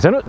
저는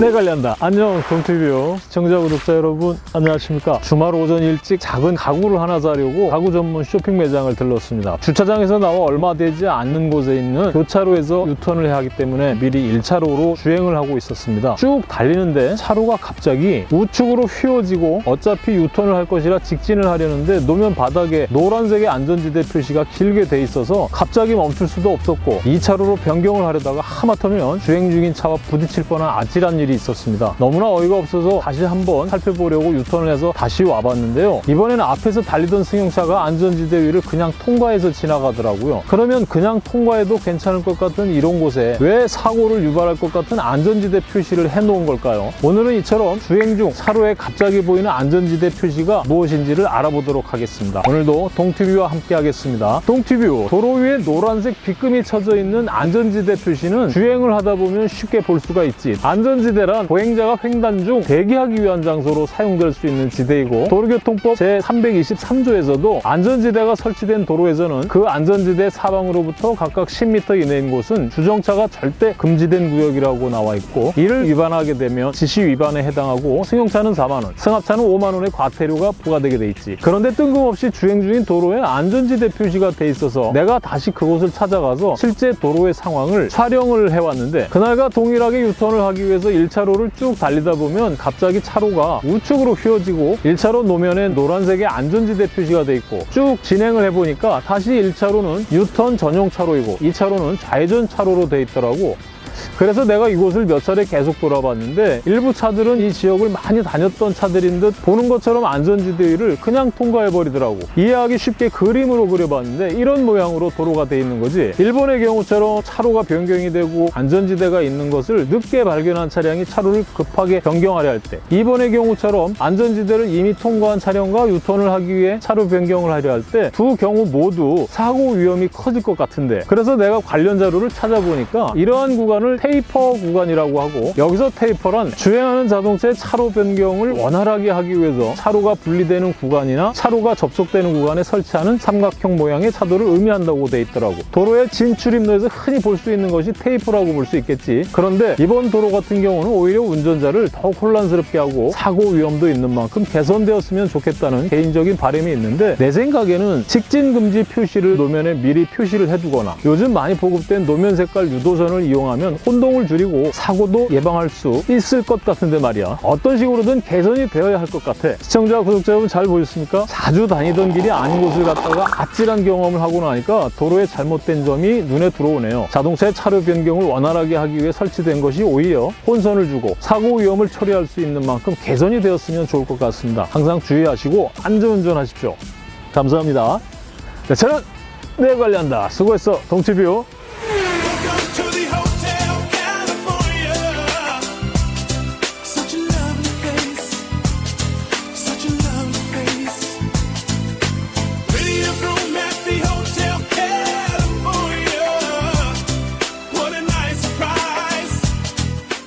내 관리한다. 안녕 동티뷰 시청자 구독자 여러분 안녕하십니까. 주말 오전 일찍 작은 가구를 하나 사려고 가구 전문 쇼핑 매장을 들렀습니다. 주차장에서 나와 얼마 되지 않는 곳에 있는 교차로에서 유턴을 해야 하기 때문에 미리 1차로로 주행을 하고 있었습니다. 쭉 달리는데 차로가 갑자기 우측으로 휘어지고 어차피 유턴을 할 것이라 직진을 하려는데 노면 바닥에 노란색의 안전지대 표시가 길게 돼 있어서 갑자기 멈출 수도 없었고 2차로로 변경을 하려다가 하마터면 주행 중인 차와 부딪힐 뻔한 아찔한 일이 있었습니다. 너무나 어이가 없어서 다시 한번 살펴보려고 유턴을 해서 다시 와봤는데요. 이번에는 앞에서 달리던 승용차가 안전지대 위를 그냥 통과해서 지나가더라고요. 그러면 그냥 통과해도 괜찮을 것 같은 이런 곳에 왜 사고를 유발할 것 같은 안전지대 표시를 해놓은 걸까요? 오늘은 이처럼 주행 중 차로에 갑자기 보이는 안전지대 표시가 무엇인지를 알아보도록 하겠습니다. 오늘도 동티뷰와 함께 하겠습니다. 동티뷰 도로 위에 노란색 빗금이 쳐져 있는 안전지대 표시는 주행을 하다 보면 쉽게 볼 수가 있지 안전지대란 보행자가 횡단 중 대기하기 위한 장소로 사용될 수 있는 지대이고 도로교통법 제323조에서도 안전지대가 설치된 도로에서는 그 안전지대 사방으로부터 각각 10m 이내인 곳은 주정차가 절대 금지된 구역이라고 나와 있고 이를 위반하게 되면 지시 위반에 해당하고 승용차는 4만 원, 승합차는 5만 원의 과태료가 부과되게 돼 있지. 그런데 뜬금없이 주행 중인 도로에 안전지대 표시가 돼 있어서 내가 다시 그곳을 찾아가서 실제 도로의 상황을 촬영을 해왔는데 그날과 동일하게 유턴 을 하기 위해서 1차로를 쭉 달리다 보면 갑자기 차로가 우측으로 휘어지고 1차로 노면에 노란색의 안전지대 표시가 돼 있고 쭉 진행을 해보니까 다시 1차로는 유턴 전용 차로이고 2차로는 좌회전 차로로 돼 있더라고 그래서 내가 이곳을 몇 차례 계속 돌아봤는데 일부 차들은 이 지역을 많이 다녔던 차들인 듯 보는 것처럼 안전지대 위를 그냥 통과해버리더라고. 이해하기 쉽게 그림으로 그려봤는데 이런 모양으로 도로가 돼 있는 거지. 일본의 경우처럼 차로가 변경이 되고 안전지대가 있는 것을 늦게 발견한 차량이 차로를 급하게 변경하려 할 때 이번의 경우처럼 안전지대를 이미 통과한 차량과 유턴을 하기 위해 차로 변경을 하려 할 때 두 경우 모두 사고 위험이 커질 것 같은데 그래서 내가 관련 자료를 찾아보니까 이러한 구간을 테이퍼 구간이라고 하고 여기서 테이퍼란 주행하는 자동차의 차로 변경을 원활하게 하기 위해서 차로가 분리되는 구간이나 차로가 접속되는 구간에 설치하는 삼각형 모양의 차도를 의미한다고 돼 있더라고. 도로의 진출입로에서 흔히 볼 수 있는 것이 테이퍼라고 볼 수 있겠지. 그런데 이번 도로 같은 경우는 오히려 운전자를 더욱 혼란스럽게 하고 사고 위험도 있는 만큼 개선되었으면 좋겠다는 개인적인 바람이 있는데 내 생각에는 직진 금지 표시를 노면에 미리 표시를 해두거나 요즘 많이 보급된 노면 색깔 유도선을 이용하면 혼동을 줄이고 사고도 예방할 수 있을 것 같은데 말이야. 어떤 식으로든 개선이 되어야 할 것 같아. 시청자 구독자 여러분 잘 보셨습니까? 자주 다니던 길이 아닌 곳을 갔다가 아찔한 경험을 하고 나니까 도로에 잘못된 점이 눈에 들어오네요. 자동차의 차로 변경을 원활하게 하기 위해 설치된 것이 오히려 혼선을 주고 사고 위험을 처리할 수 있는 만큼 개선이 되었으면 좋을 것 같습니다. 항상 주의하시고 안전운전 하십시오. 감사합니다. 네, 저는 내 관리한다. 수고했어. 동티뷰